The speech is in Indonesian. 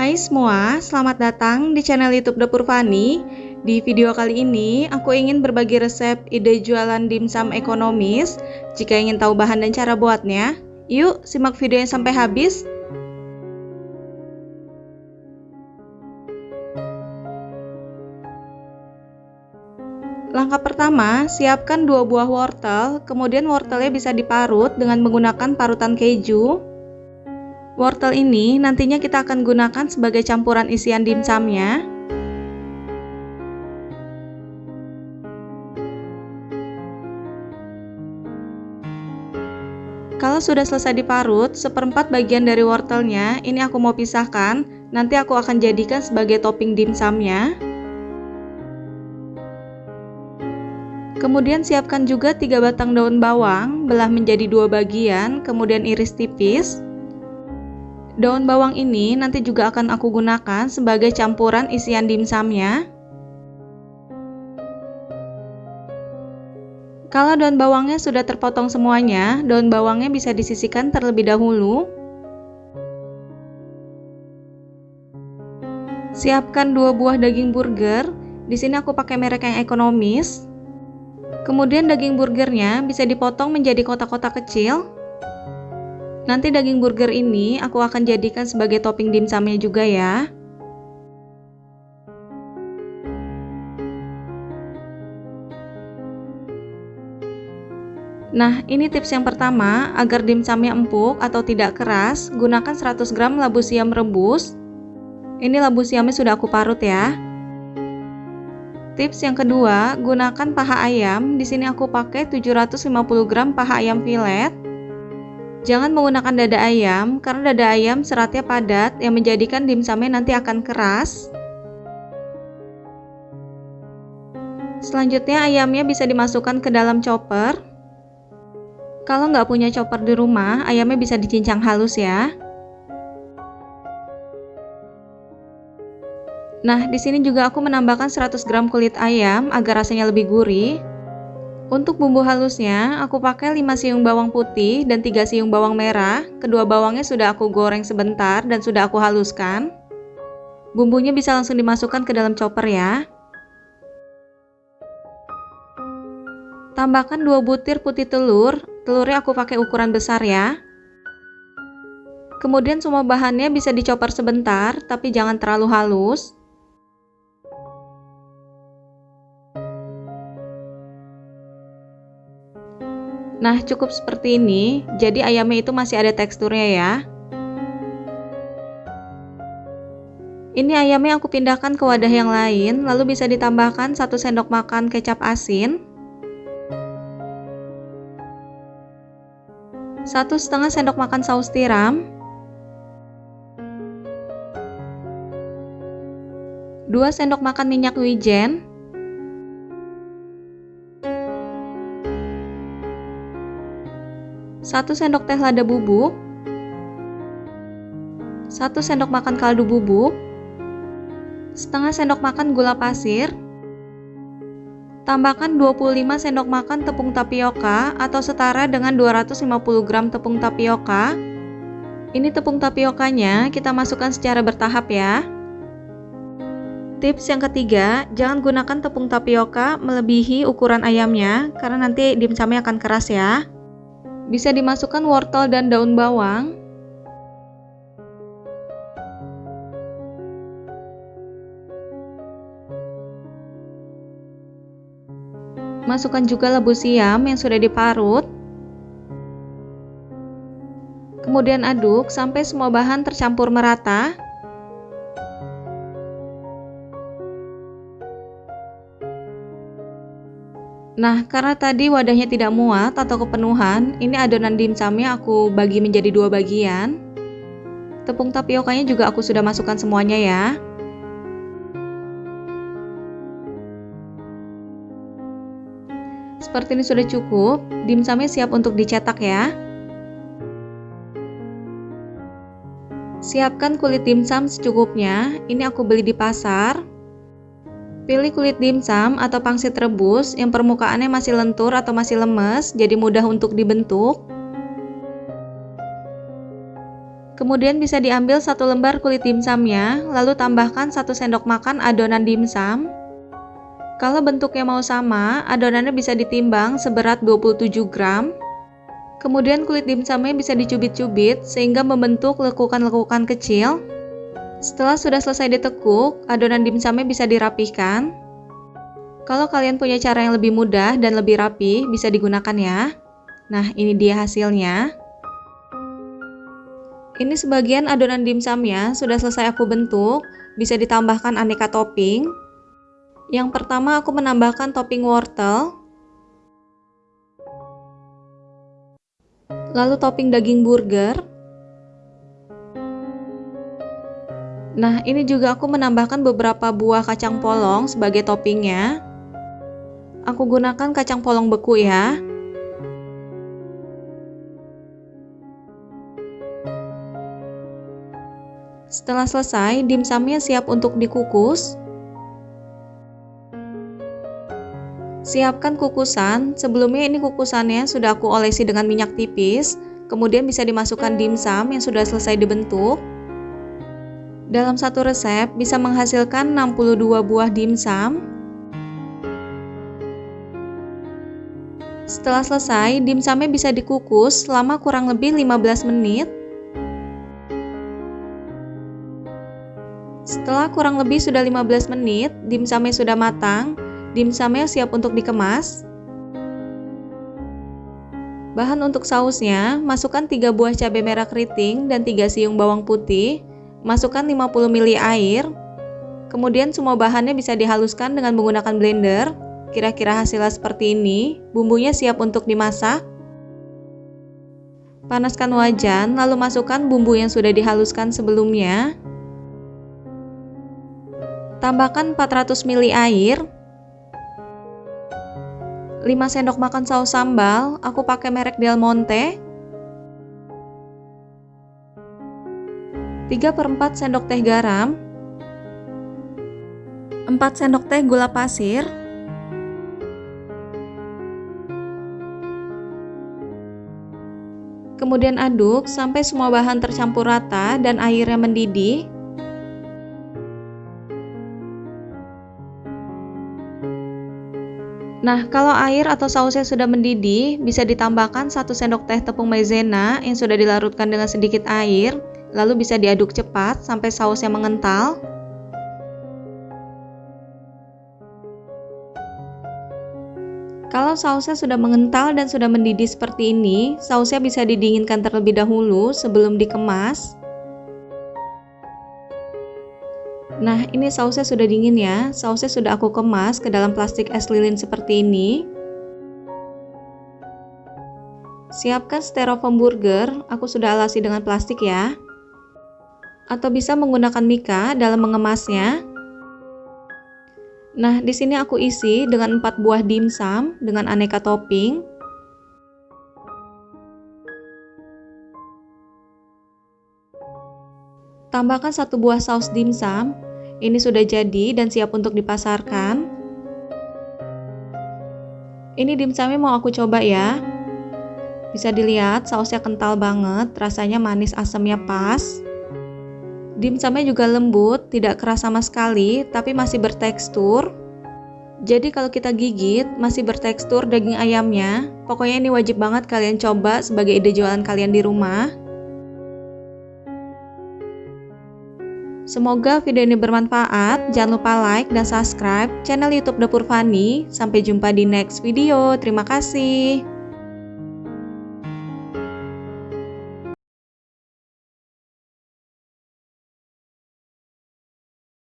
Hai semua, selamat datang di channel YouTube Dapur Fani. Di video kali ini, aku ingin berbagi resep ide jualan dimsum ekonomis. Jika ingin tahu bahan dan cara buatnya, yuk simak videonya sampai habis. Langkah pertama, siapkan dua buah wortel, kemudian wortelnya bisa diparut dengan menggunakan parutan keju. Wortel ini nantinya kita akan gunakan sebagai campuran isian dimsumnya. Kalau sudah selesai diparut, seperempat bagian dari wortelnya ini aku mau pisahkan. Nanti aku akan jadikan sebagai topping dimsumnya. Kemudian siapkan juga tiga batang daun bawang, belah menjadi dua bagian, kemudian iris tipis. Daun bawang ini nanti juga akan aku gunakan sebagai campuran isian dimsumnya. Kalau daun bawangnya sudah terpotong semuanya, daun bawangnya bisa disisihkan terlebih dahulu. Siapkan dua buah daging burger. Di sini aku pakai merek yang ekonomis. Kemudian daging burgernya bisa dipotong menjadi kotak-kotak kecil Nanti daging burger ini aku akan jadikan sebagai topping dimsumnya juga ya. Nah, ini tips yang pertama, agar dimsumnya empuk atau tidak keras, gunakan 100 gram labu siam rebus. Ini labu siamnya sudah aku parut ya. Tips yang kedua, gunakan paha ayam. Di sini aku pakai 750 gram paha ayam filet. Jangan menggunakan dada ayam karena dada ayam seratnya padat yang menjadikan dimsumnya nanti akan keras. Selanjutnya ayamnya bisa dimasukkan ke dalam chopper. Kalau nggak punya chopper di rumah, ayamnya bisa dicincang halus ya. Nah, di sini juga aku menambahkan 100 gram kulit ayam agar rasanya lebih gurih. Untuk bumbu halusnya, aku pakai 5 siung bawang putih dan 3 siung bawang merah. Kedua bawangnya sudah aku goreng sebentar dan sudah aku haluskan. Bumbunya bisa langsung dimasukkan ke dalam chopper ya. Tambahkan 2 butir putih telur. Telurnya aku pakai ukuran besar ya. Kemudian semua bahannya bisa dicopper sebentar, tapi jangan terlalu halus. Nah, cukup seperti ini. Jadi ayamnya itu masih ada teksturnya ya. Ini ayamnya aku pindahkan ke wadah yang lain, lalu bisa ditambahkan 1 sendok makan kecap asin. 1 setengah sendok makan saus tiram. 2 sendok makan minyak wijen. 1 sendok teh lada bubuk. 1 sendok makan kaldu bubuk. Setengah sendok makan gula pasir. Tambahkan 25 sendok makan tepung tapioka atau setara dengan 250 gram tepung tapioka. Ini tepung tapiokanya kita masukkan secara bertahap ya. Tips yang ketiga, jangan gunakan tepung tapioka melebihi ukuran ayamnya karena nanti dimsumnya akan keras ya. Bisa dimasukkan wortel dan daun bawang. Masukkan juga labu siam yang sudah diparut. Kemudian aduk sampai semua bahan tercampur merata. Nah, karena tadi wadahnya tidak muat atau kepenuhan, ini adonan dimsumnya aku bagi menjadi dua bagian. Tepung tapiokanya juga aku sudah masukkan semuanya ya. Seperti ini sudah cukup, dimsumnya siap untuk dicetak ya. Siapkan kulit dimsum secukupnya, ini aku beli di pasar. Pilih kulit dimsum atau pangsit rebus yang permukaannya masih lentur atau masih lemes, jadi mudah untuk dibentuk. Kemudian bisa diambil satu lembar kulit dimsumnya, lalu tambahkan satu sendok makan adonan dimsum. Kalau bentuknya mau sama, adonannya bisa ditimbang seberat 27 gram. Kemudian kulit dimsumnya bisa dicubit-cubit sehingga membentuk lekukan-lekukan kecil. Setelah sudah selesai ditekuk, adonan dimsumnya bisa dirapihkan. Kalau kalian punya cara yang lebih mudah dan lebih rapi, bisa digunakan ya. Nah, ini dia hasilnya. Ini sebagian adonan dimsumnya sudah selesai aku bentuk, bisa ditambahkan aneka topping. Yang pertama aku menambahkan topping wortel, lalu topping daging burger. Nah, ini juga aku menambahkan beberapa buah kacang polong sebagai toppingnya. Aku gunakan kacang polong beku ya. Setelah selesai, dimsumnya siap untuk dikukus. Siapkan kukusan, sebelumnya ini kukusannya sudah aku olesi dengan minyak tipis, kemudian bisa dimasukkan dimsum yang sudah selesai dibentuk. Dalam satu resep bisa menghasilkan 62 buah dimsum. Setelah selesai, dimsumnya bisa dikukus selama kurang lebih 15 menit. Setelah kurang lebih sudah 15 menit, dimsumnya sudah matang, Dimsumnya siap untuk dikemas. Bahan untuk sausnya, masukkan 3 buah cabai merah keriting dan 3 siung bawang putih, masukkan 50 ml air, kemudian semua bahannya bisa dihaluskan dengan menggunakan blender, kira-kira hasilnya seperti ini, bumbunya siap untuk dimasak. Panaskan wajan, lalu masukkan bumbu yang sudah dihaluskan sebelumnya. Tambahkan 400 ml air, 5 sendok makan saus sambal, aku pakai merek Del Monte. 3 per 4 sendok teh garam. 4 sendok teh gula pasir. Kemudian aduk sampai semua bahan tercampur rata dan airnya mendidih. Nah, kalau air atau sausnya sudah mendidih, bisa ditambahkan 1 sendok teh tepung maizena yang sudah dilarutkan dengan sedikit air, lalu bisa diaduk cepat sampai sausnya mengental. Kalau sausnya sudah mengental dan sudah mendidih seperti ini, sausnya bisa didinginkan terlebih dahulu sebelum dikemas. Nah, ini sausnya sudah dingin ya. Sausnya sudah aku kemas ke dalam plastik es lilin seperti ini. Siapkan styrofoam burger, aku sudah alasi dengan plastik ya. Atau bisa menggunakan mika dalam mengemasnya. Nah, di sini aku isi dengan 4 buah dimsum dengan aneka topping. Tambahkan satu buah saus dimsum ini sudah jadi dan siap untuk dipasarkan. Ini dimsumnya mau aku coba ya. Bisa dilihat sausnya kental banget, rasanya manis asamnya pas. Dimsumnya juga lembut, tidak keras sama sekali, tapi masih bertekstur. Jadi kalau kita gigit, masih bertekstur daging ayamnya. Pokoknya ini wajib banget kalian coba sebagai ide jualan kalian di rumah. Semoga video ini bermanfaat. Jangan lupa like dan subscribe channel YouTube Dapur Fani. Sampai jumpa di next video. Terima kasih.